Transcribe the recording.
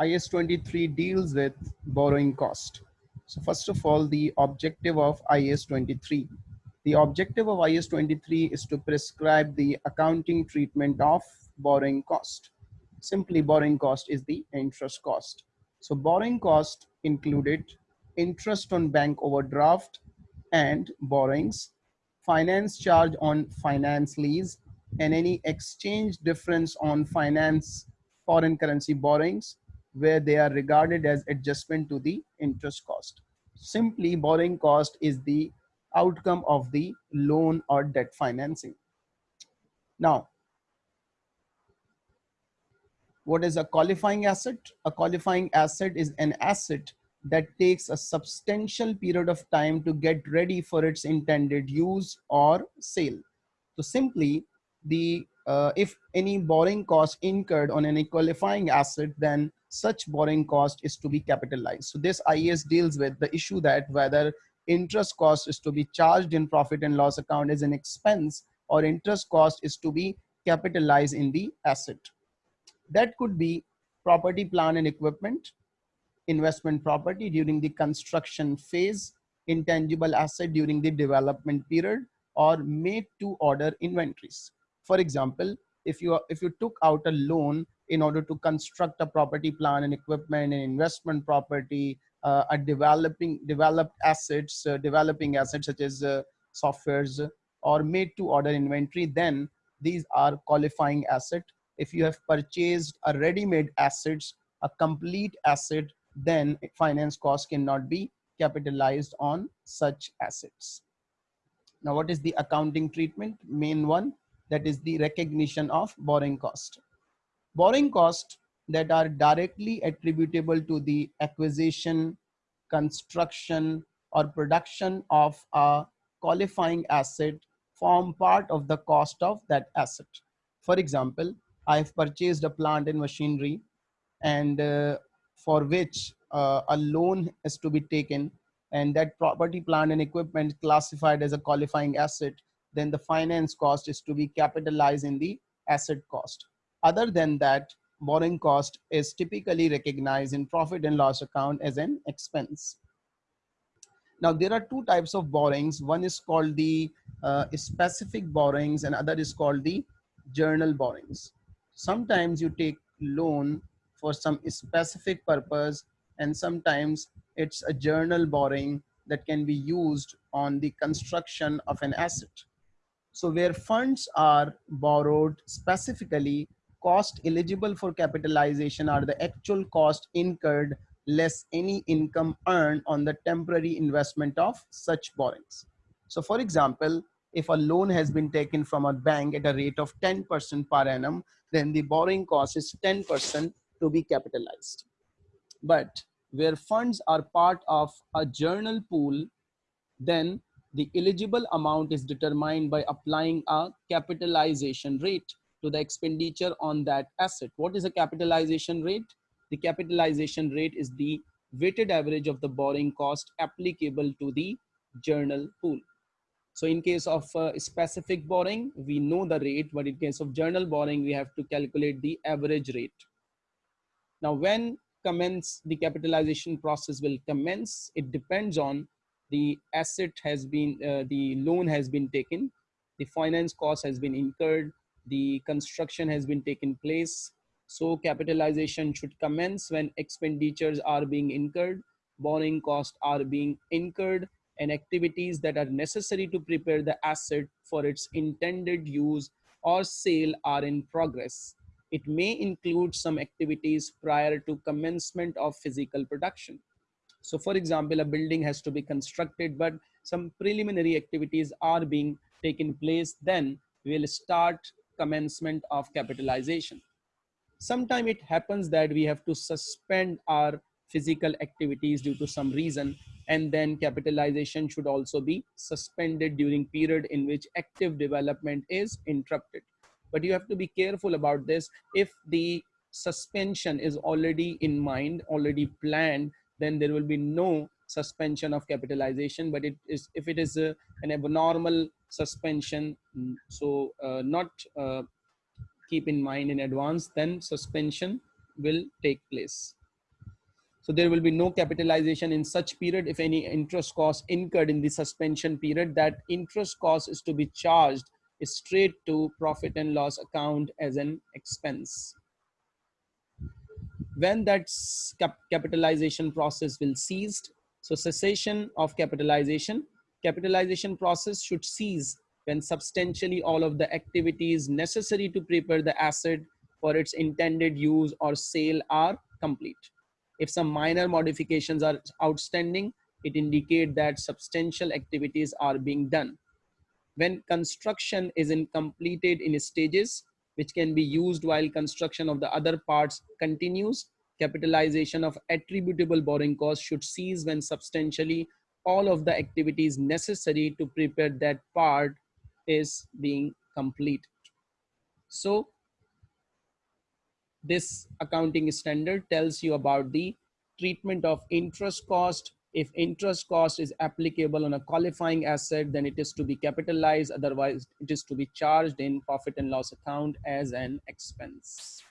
IAS 23 deals with borrowing cost. So first of all, the objective of IAS 23. The objective of IAS 23 is to prescribe the accounting treatment of borrowing cost. Simply borrowing cost is the interest cost. So borrowing cost included interest on bank overdraft and borrowings, finance charge on finance lease, and any exchange difference on finance foreign currency borrowings where they are regarded as adjustment to the interest cost. Simply borrowing cost is the outcome of the loan or debt financing. Now, what is a qualifying asset? A qualifying asset is an asset that takes a substantial period of time to get ready for its intended use or sale. So simply the uh, if any borrowing cost incurred on any qualifying asset, then such borrowing cost is to be capitalized. So this IAS deals with the issue that whether interest cost is to be charged in profit and loss account as an expense or interest cost is to be capitalized in the asset. That could be property, plant and equipment, investment property during the construction phase, intangible asset during the development period, or made to order inventories. For example, if you if you took out a loan in order to construct a property plan and equipment and investment property, uh, a developing developed assets, uh, developing assets such as uh, softwares or made to order inventory, then these are qualifying asset. If you have purchased a ready-made assets, a complete asset, then finance cost cannot be capitalized on such assets. Now, what is the accounting treatment? Main one, that is the recognition of borrowing cost. Borrowing cost that are directly attributable to the acquisition, construction, or production of a qualifying asset form part of the cost of that asset. For example, I've purchased a plant and machinery and uh, for which uh, a loan is to be taken and that property plant and equipment classified as a qualifying asset then the finance cost is to be capitalized in the asset cost. Other than that, borrowing cost is typically recognized in profit and loss account as an expense. Now there are two types of borrowings. One is called the uh, specific borrowings and other is called the journal borrowings. Sometimes you take loan for some specific purpose and sometimes it's a journal borrowing that can be used on the construction of an asset. So where funds are borrowed specifically, cost eligible for capitalization are the actual cost incurred less any income earned on the temporary investment of such borrowings. So for example, if a loan has been taken from a bank at a rate of 10% per annum, then the borrowing cost is 10% to be capitalized. But where funds are part of a journal pool, then the eligible amount is determined by applying a capitalization rate to the expenditure on that asset. What is a capitalization rate? The capitalization rate is the weighted average of the borrowing cost applicable to the journal pool. So in case of uh, specific borrowing, we know the rate, but in case of journal borrowing, we have to calculate the average rate. Now when commence the capitalization process will commence, it depends on the asset has been, uh, the loan has been taken, the finance cost has been incurred, the construction has been taken place. So capitalization should commence when expenditures are being incurred, borrowing costs are being incurred, and activities that are necessary to prepare the asset for its intended use or sale are in progress. It may include some activities prior to commencement of physical production. So for example, a building has to be constructed, but some preliminary activities are being taken place, then we'll start commencement of capitalization. Sometime it happens that we have to suspend our physical activities due to some reason and then capitalization should also be suspended during period in which active development is interrupted but you have to be careful about this if the suspension is already in mind already planned then there will be no suspension of capitalization but it is if it is a, an abnormal suspension mm, so uh, not uh, keep in mind in advance then suspension will take place So there will be no capitalization in such period if any interest cost incurred in the suspension period that interest cost is to be charged straight to profit and loss account as an expense. When that cap capitalization process will ceased, so cessation of capitalization, capitalization process should cease when substantially all of the activities necessary to prepare the asset for its intended use or sale are complete. If some minor modifications are outstanding, it indicates that substantial activities are being done. When construction is in completed in stages, which can be used while construction of the other parts continues, capitalization of attributable borrowing costs should cease when substantially all of the activities necessary to prepare that part is being completed. So this accounting standard tells you about the treatment of interest cost. If interest cost is applicable on a qualifying asset, then it is to be capitalized. Otherwise, it is to be charged in profit and loss account as an expense.